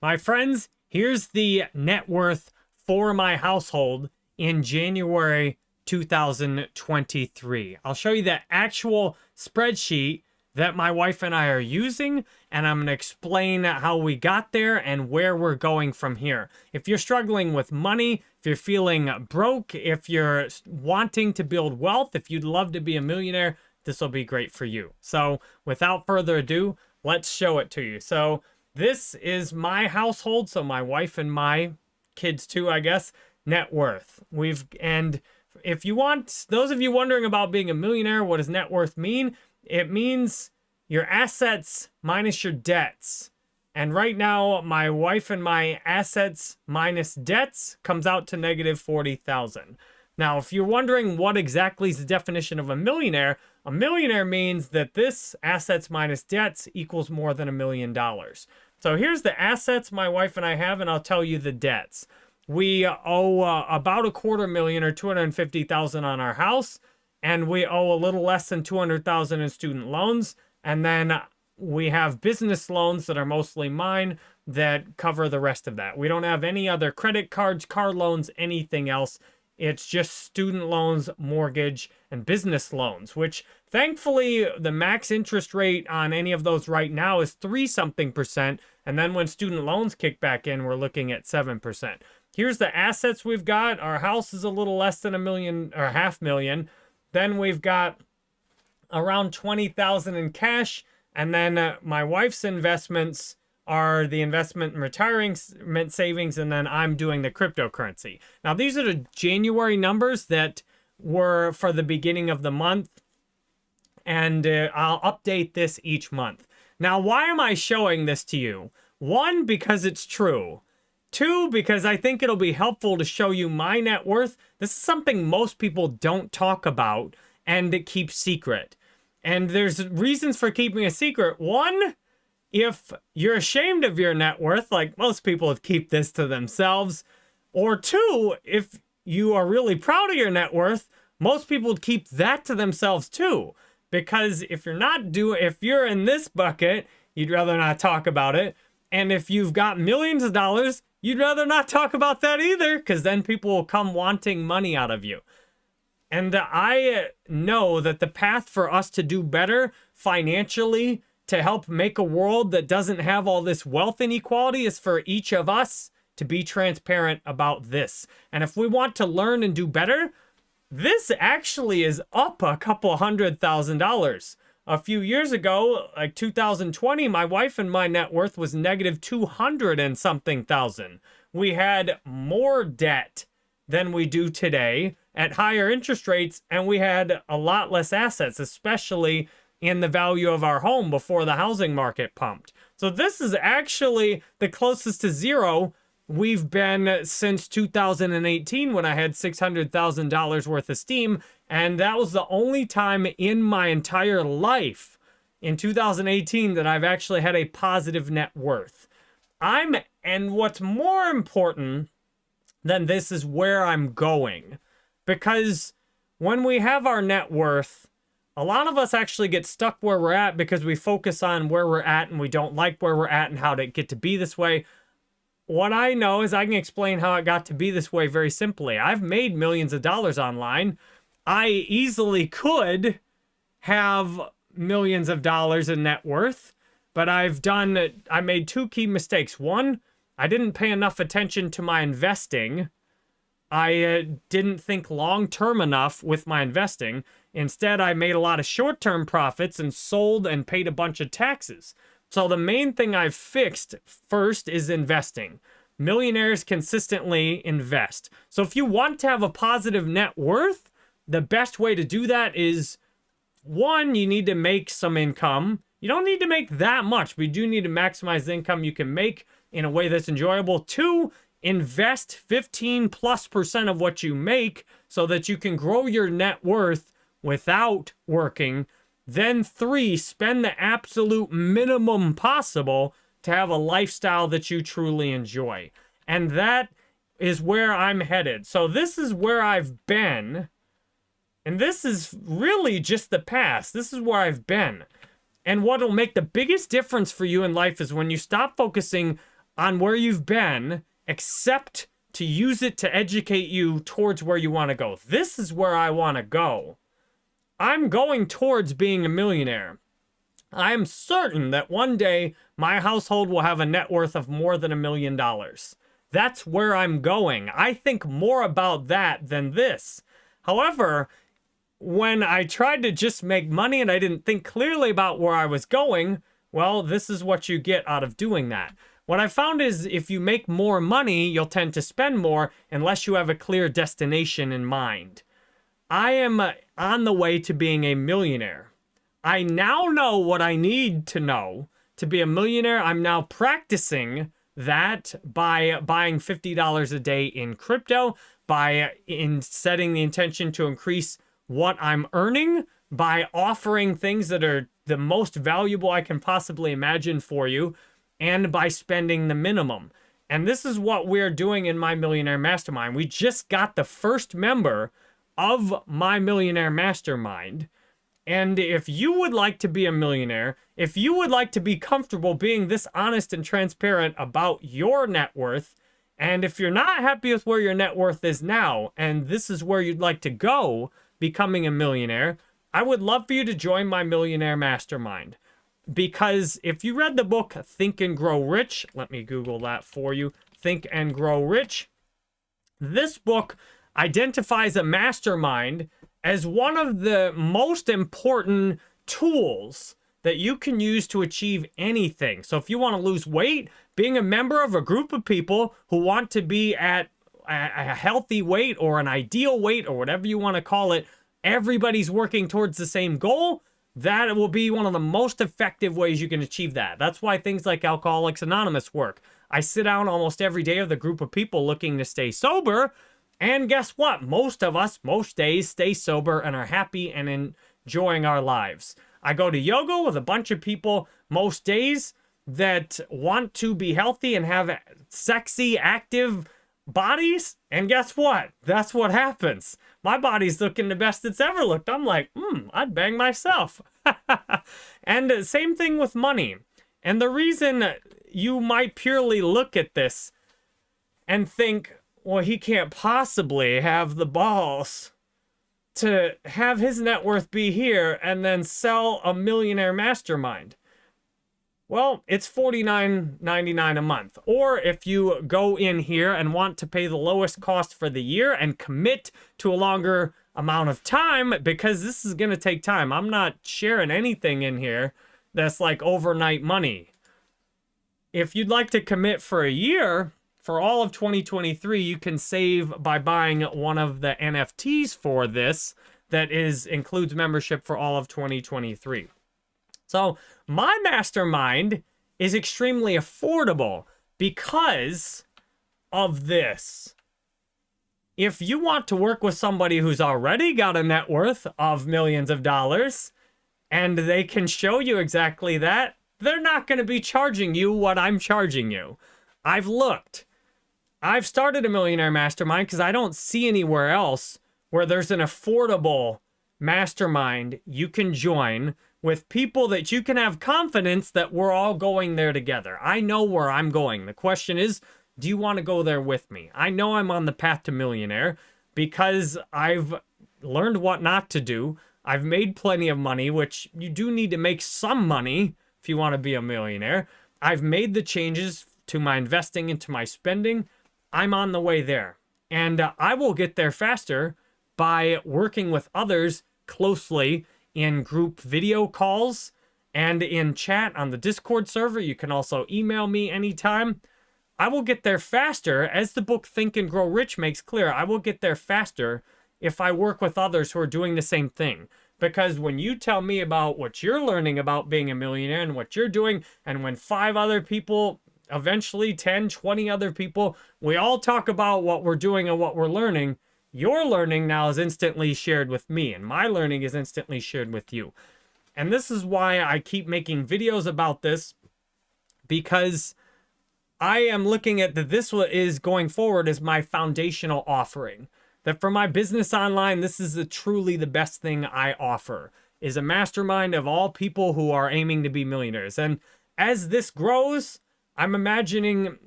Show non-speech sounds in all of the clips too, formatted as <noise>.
My friends, here's the net worth for my household in January 2023. I'll show you the actual spreadsheet that my wife and I are using, and I'm going to explain how we got there and where we're going from here. If you're struggling with money, if you're feeling broke, if you're wanting to build wealth, if you'd love to be a millionaire, this will be great for you. So without further ado, let's show it to you. So this is my household, so my wife and my kids too, I guess, net worth. We've, and if you want, those of you wondering about being a millionaire, what does net worth mean? It means your assets minus your debts. And right now, my wife and my assets minus debts comes out to negative 40,000. Now, if you're wondering what exactly is the definition of a millionaire, a millionaire means that this assets minus debts equals more than a million dollars. So here's the assets my wife and I have, and I'll tell you the debts. We owe uh, about a quarter million or 250,000 on our house, and we owe a little less than 200,000 in student loans. And then we have business loans that are mostly mine that cover the rest of that. We don't have any other credit cards, car loans, anything else. It's just student loans, mortgage, and business loans, which thankfully the max interest rate on any of those right now is three something percent. And then when student loans kick back in, we're looking at 7%. Here's the assets we've got. Our house is a little less than a million or half million. Then we've got around 20,000 in cash. And then uh, my wife's investments are the investment and retirement savings, and then I'm doing the cryptocurrency. Now, these are the January numbers that were for the beginning of the month, and uh, I'll update this each month. Now, why am I showing this to you? One, because it's true. Two, because I think it'll be helpful to show you my net worth. This is something most people don't talk about and keep secret. And there's reasons for keeping a secret. One, if you're ashamed of your net worth, like most people keep this to themselves, or two, if you are really proud of your net worth, most people would keep that to themselves too. Because if you're not doing, if you're in this bucket, you'd rather not talk about it. And if you've got millions of dollars, you'd rather not talk about that either, because then people will come wanting money out of you. And I know that the path for us to do better financially to help make a world that doesn't have all this wealth inequality is for each of us to be transparent about this. And if we want to learn and do better, this actually is up a couple hundred thousand dollars. A few years ago, like 2020, my wife and my net worth was negative 200 and something thousand. We had more debt than we do today at higher interest rates, and we had a lot less assets, especially in the value of our home before the housing market pumped. So this is actually the closest to zero we've been since 2018 when I had $600,000 worth of Steem. And that was the only time in my entire life in 2018 that I've actually had a positive net worth. I'm, and what's more important than this is where I'm going. Because when we have our net worth, a lot of us actually get stuck where we're at because we focus on where we're at and we don't like where we're at and how to get to be this way. What I know is I can explain how it got to be this way very simply. I've made millions of dollars online. I easily could have millions of dollars in net worth, but I've done, I made two key mistakes. One, I didn't pay enough attention to my investing. I uh, didn't think long term enough with my investing. Instead, I made a lot of short-term profits and sold and paid a bunch of taxes. So the main thing I've fixed first is investing. Millionaires consistently invest. So if you want to have a positive net worth, the best way to do that is one, you need to make some income. You don't need to make that much, but you do need to maximize the income you can make in a way that's enjoyable. Two, invest 15 plus percent of what you make so that you can grow your net worth without working. Then three, spend the absolute minimum possible to have a lifestyle that you truly enjoy. And that is where I'm headed. So this is where I've been. And this is really just the past. This is where I've been. And what will make the biggest difference for you in life is when you stop focusing on where you've been, except to use it to educate you towards where you want to go. This is where I want to go. I'm going towards being a millionaire. I am certain that one day my household will have a net worth of more than a million dollars. That's where I'm going. I think more about that than this. However, when I tried to just make money and I didn't think clearly about where I was going, well, this is what you get out of doing that. What I found is if you make more money, you'll tend to spend more unless you have a clear destination in mind. I am uh, on the way to being a millionaire. I now know what I need to know to be a millionaire. I'm now practicing that by buying $50 a day in crypto, by in setting the intention to increase what I'm earning, by offering things that are the most valuable I can possibly imagine for you, and by spending the minimum. And this is what we're doing in my Millionaire Mastermind. We just got the first member of my Millionaire Mastermind. And if you would like to be a millionaire, if you would like to be comfortable being this honest and transparent about your net worth, and if you're not happy with where your net worth is now, and this is where you'd like to go, becoming a millionaire, I would love for you to join my Millionaire Mastermind because if you read the book Think and Grow Rich, let me Google that for you. Think and Grow Rich. This book identifies a mastermind as one of the most important tools that you can use to achieve anything. So if you want to lose weight, being a member of a group of people who want to be at a healthy weight or an ideal weight or whatever you want to call it, everybody's working towards the same goal that will be one of the most effective ways you can achieve that. That's why things like Alcoholics Anonymous work. I sit down almost every day with a group of people looking to stay sober. And guess what? Most of us, most days, stay sober and are happy and enjoying our lives. I go to yoga with a bunch of people most days that want to be healthy and have sexy, active bodies. And guess what? That's what happens my body's looking the best it's ever looked. I'm like, hmm, I'd bang myself. <laughs> and same thing with money. And the reason you might purely look at this and think, well, he can't possibly have the balls to have his net worth be here and then sell a millionaire mastermind. Well, it's $49.99 a month. Or if you go in here and want to pay the lowest cost for the year and commit to a longer amount of time, because this is going to take time. I'm not sharing anything in here that's like overnight money. If you'd like to commit for a year, for all of 2023, you can save by buying one of the NFTs for this that is includes membership for all of 2023. So my mastermind is extremely affordable because of this. If you want to work with somebody who's already got a net worth of millions of dollars and they can show you exactly that, they're not going to be charging you what I'm charging you. I've looked. I've started a millionaire mastermind because I don't see anywhere else where there's an affordable mastermind you can join with people that you can have confidence that we're all going there together. I know where I'm going. The question is, do you want to go there with me? I know I'm on the path to millionaire because I've learned what not to do. I've made plenty of money, which you do need to make some money if you want to be a millionaire. I've made the changes to my investing and to my spending. I'm on the way there. And uh, I will get there faster by working with others closely in group video calls and in chat on the Discord server. You can also email me anytime. I will get there faster, as the book Think and Grow Rich makes clear, I will get there faster if I work with others who are doing the same thing. Because when you tell me about what you're learning about being a millionaire and what you're doing, and when five other people, eventually 10, 20 other people, we all talk about what we're doing and what we're learning, your learning now is instantly shared with me, and my learning is instantly shared with you. And this is why I keep making videos about this, because I am looking at that this is going forward as my foundational offering. That for my business online, this is the, truly the best thing I offer, is a mastermind of all people who are aiming to be millionaires. And as this grows, I'm imagining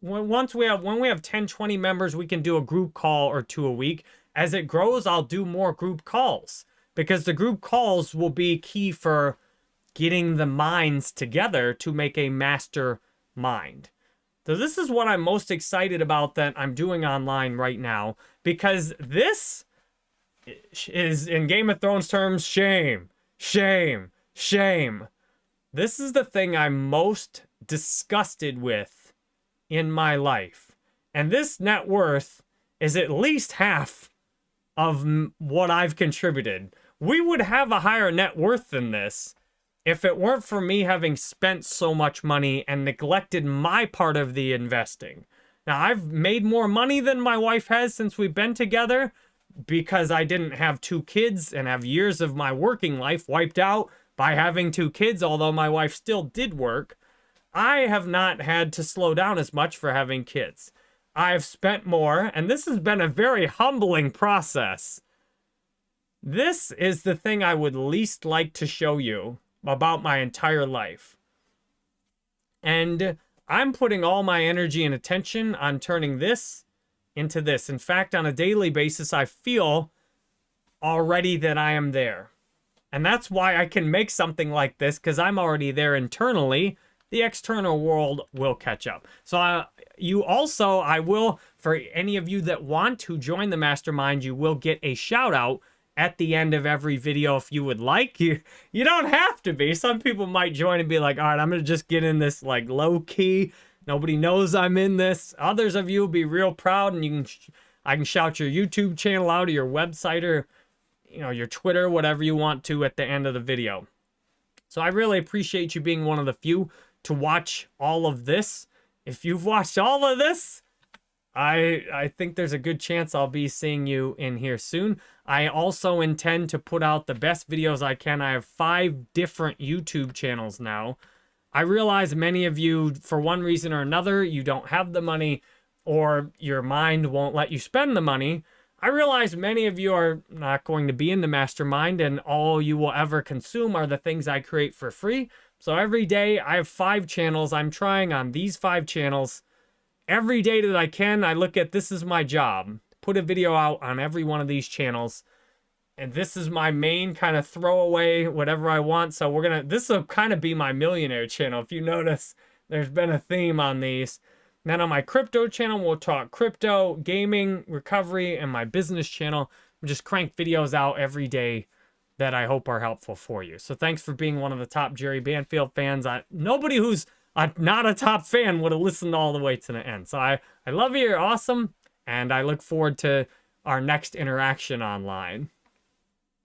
once we have when we have 10 20 members we can do a group call or two a week. As it grows i'll do more group calls because the group calls will be key for getting the minds together to make a master mind. So this is what i'm most excited about that i'm doing online right now because this is in game of thrones terms shame shame shame. This is the thing i'm most disgusted with in my life. And this net worth is at least half of what I've contributed. We would have a higher net worth than this if it weren't for me having spent so much money and neglected my part of the investing. Now, I've made more money than my wife has since we've been together because I didn't have two kids and have years of my working life wiped out by having two kids, although my wife still did work. I have not had to slow down as much for having kids. I've spent more, and this has been a very humbling process. This is the thing I would least like to show you about my entire life. And I'm putting all my energy and attention on turning this into this. In fact, on a daily basis, I feel already that I am there. And that's why I can make something like this, because I'm already there internally the external world will catch up. So uh, you also, I will, for any of you that want to join the mastermind, you will get a shout out at the end of every video if you would like. You you don't have to be. Some people might join and be like, all right, I'm going to just get in this like low key. Nobody knows I'm in this. Others of you will be real proud and you can, I can shout your YouTube channel out or your website or, you know, your Twitter, whatever you want to at the end of the video. So I really appreciate you being one of the few to watch all of this. If you've watched all of this, I I think there's a good chance I'll be seeing you in here soon. I also intend to put out the best videos I can. I have five different YouTube channels now. I realize many of you, for one reason or another, you don't have the money or your mind won't let you spend the money. I realize many of you are not going to be in the mastermind and all you will ever consume are the things I create for free. So every day I have five channels. I'm trying on these five channels. Every day that I can, I look at this is my job. Put a video out on every one of these channels. And this is my main kind of throwaway, whatever I want. So we're going to, this will kind of be my millionaire channel. If you <laughs> notice, there's been a theme on these. Then on my crypto channel, we'll talk crypto, gaming, recovery, and my business channel. We just crank videos out every day that I hope are helpful for you. So thanks for being one of the top Jerry Banfield fans. I, nobody who's a, not a top fan would have listened all the way to the end. So I, I love you. You're awesome. And I look forward to our next interaction online.